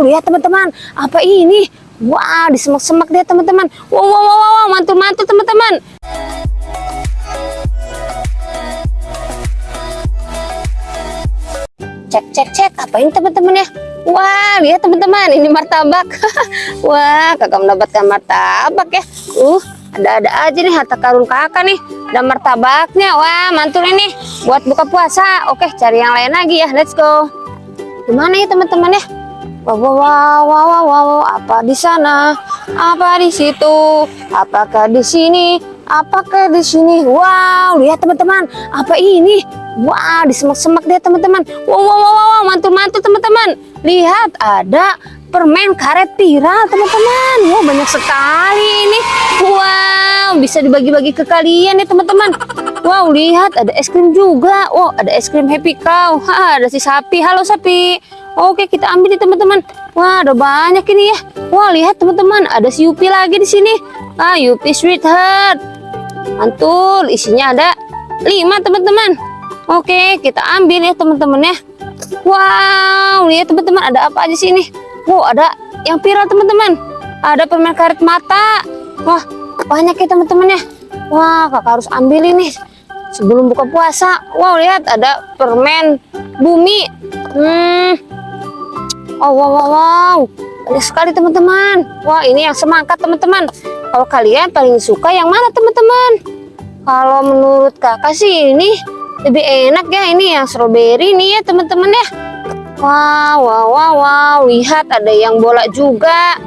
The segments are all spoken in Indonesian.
wow, lihat teman-teman. Apa ini? Wah, di semak-semak deh teman-teman. Wow, wow, wow, wow, mantul-mantul teman-teman. Cek, cek, cek. Apa ini teman-teman ya? Wah, lihat teman-teman. Ini martabak. Wah, kakak mendapatkan martabak ya. Uh, ada-ada aja nih harta karun kakak nih. Ada martabaknya. Wah, mantul ini. Buat buka puasa. Oke, cari yang lain lagi ya. Let's go. Gimana ya teman-teman ya? Wow, wow, wow, wow, wow, wow, apa di sana? Apa di situ? Apakah di sini? Apakah di sini? Wow, lihat teman-teman. Apa ini? Wah, di semak-semak deh teman-teman. Wow, wow, wow, wow, mantul-mantul teman-teman. Lihat, ada permen karet viral teman-teman. Wow, banyak sekali ini. Wow, bisa dibagi-bagi ke kalian ya teman-teman. Wow, lihat ada es krim juga. Wow, ada es krim Happy Cow. Ha, ada si sapi. Halo sapi. Oke, kita ambil nih teman-teman. Wah, ada banyak ini ya. Wah, lihat teman-teman, ada si Yupi lagi di sini. Ah, Yupi Sweetheart. Mantul, isinya ada lima teman-teman. Oke, kita ambil ya teman-teman ya. Wow, lihat teman-teman, ada apa aja sini? Wow, ada yang viral teman-teman. Ada permen karet mata. Wah, banyak ya teman-teman ya. Wah, kakak harus ambil ini sebelum buka puasa. Wow, lihat ada permen bumi. Hmm, Oh wow wow wow. Banyak sekali teman-teman. Wah ini yang semangka teman-teman. Kalau kalian paling suka yang mana teman-teman? Kalau menurut kakak sih ini lebih enak ya. Ini yang strawberry nih ya teman-teman ya. Wow wow wow wow. Lihat ada yang bola juga.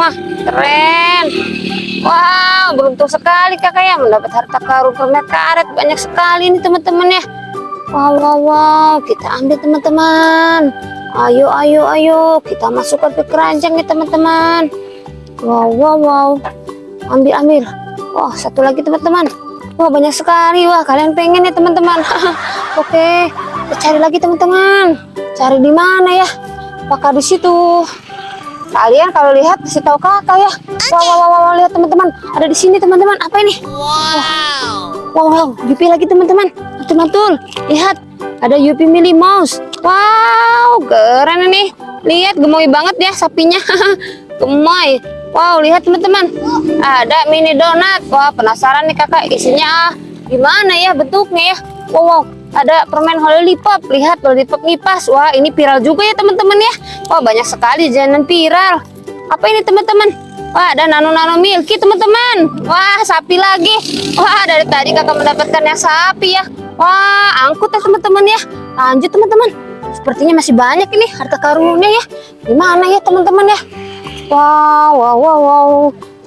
Wah keren. Wow beruntung sekali kakak ya mendapat harta karun permen karet. Banyak sekali nih teman-teman ya. Wow wow wow. Kita ambil teman-teman Ayo, ayo, ayo. Kita masukkan ke keranjang ya teman-teman. Wow, wow, wow. Ambil, ambil. Wah, satu lagi teman-teman. Wah, banyak sekali. Wah, kalian pengen ya teman-teman. Oke, kita cari lagi teman-teman. Cari di mana ya? Apakah di situ? Kalian kalau lihat kasih tahu kakak ya. Wow, wow, wow, wow. lihat teman-teman. Ada di sini teman-teman. Apa ini? Wow, wow, wow. Yupi lagi teman-teman. Mantul-mantul. Lihat, ada Yupi Mini Mouse. Wow, keren ini. Lihat gemoy banget ya sapinya. gemoy. Wow, lihat teman-teman. Ada mini donat. Wah, penasaran nih kakak isinya gimana ya bentuknya ya. Wow, wow. Ada permen lollipop. Lihat lollipop ngipas. Wah, ini viral juga ya teman-teman ya. Wah, banyak sekali jajanan viral. Apa ini teman-teman? Wah, ada nano-nano milky teman-teman. Wah, sapi lagi. Wah, dari tadi kakak mendapatkan yang sapi ya. Wah, angkut ya teman-teman ya. Lanjut teman-teman. Sepertinya masih banyak ini harta karunnya ya. Di mana ya teman-teman ya? Wow, wow, wow, wow.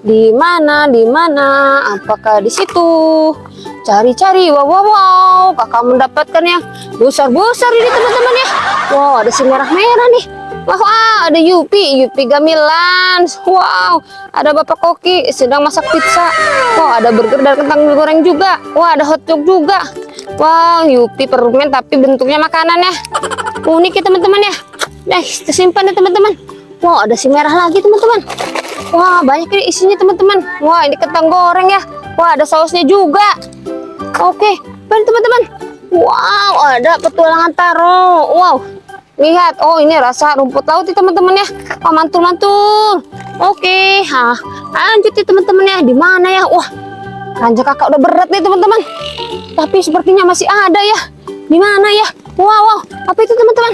Di mana? Di mana? Apakah di situ? Cari-cari. Wow, wow, wow. Kakak mendapatkan yang besar-besar ini teman-teman ya. Wow, ada si merah-merah nih. Wow, wow, ada Yupi, Yupi Gamilan. Wow, ada Bapak Koki sedang masak pizza. Wow, ada burger dan kentang goreng juga. Wah, ada hotdog juga. Wow, Yupi permen tapi bentuknya makanan ya. Unik ya teman-teman ya. Nah tersimpan ya teman-teman. Wow ada si merah lagi teman-teman. Wah banyak ini isinya teman-teman. Wah ini kentang goreng ya. Wah ada sausnya juga. Oke baik teman-teman. Wow ada petualangan taro. Wow. Lihat oh ini rasa rumput laut ya teman-teman ya. Oh mantul-mantul. Oke ha. Lanjut ya teman-teman ya. Di mana ya? Wah ranjang kakak udah berat nih teman-teman tapi sepertinya masih ada ya di mana ya Wow, wow, apa itu teman-teman?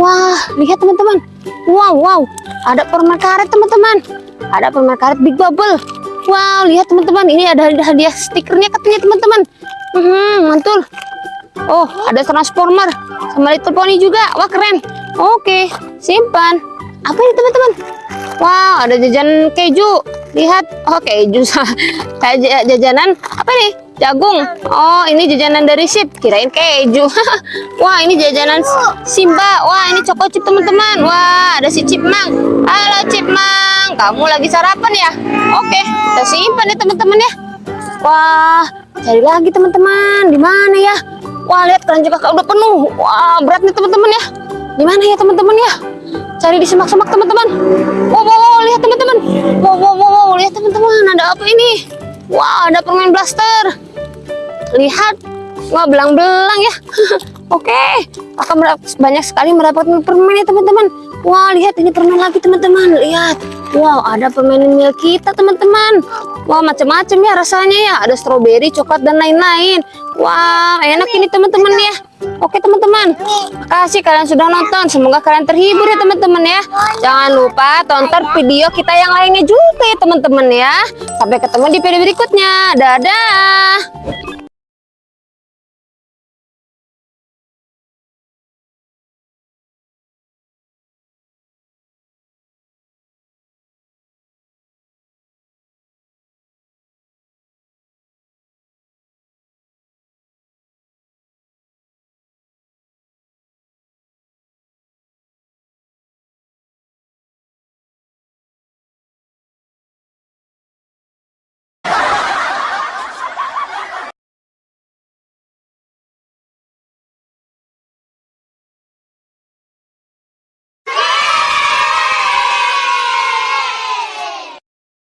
Wah, lihat teman-teman. Wow, wow, ada permen karet teman-teman. Ada permen karet Big Bubble. Wow, lihat teman-teman, ini ada hadiah stikernya katanya teman-teman. Hmm, mantul. Oh, ada transformer sama Little Pony juga. Wah, keren. Oke, simpan. Apa ini teman-teman? Wow, ada jajan keju. Lihat, oh keju. Kayak jajanan apa nih? jagung. Oh ini jajanan dari sip. Kirain keju. Wah ini jajanan simba. Wah ini coko chip teman-teman. Wah ada si cipmang halo cipmang kamu lagi sarapan ya? Oke kita simpan ya teman-teman ya. Wah cari lagi teman-teman. Di mana ya? Wah lihat keranjang kakak udah penuh. Wah berat nih teman-teman ya. Di mana ya teman-teman ya? Cari di semak-semak teman-teman. Wow, wow, wow lihat teman-teman. Wow, wow, wow, teman-teman ada apa ini wow ada permen blaster lihat wah belang-belang ya oke akan banyak sekali mendapatkan permen ya teman-teman Wah, lihat ini permen lagi teman-teman. Lihat. Wow, ada permen mil kita teman-teman. Wah, macam-macam ya rasanya ya. Ada stroberi, coklat dan lain-lain. Wah, enak ini teman-teman ya. Oke teman-teman, makasih kalian sudah nonton. Semoga kalian terhibur ya teman-teman ya. Jangan lupa tonton video kita yang lainnya juga ya teman-teman ya. Sampai ketemu di video berikutnya. Dadah.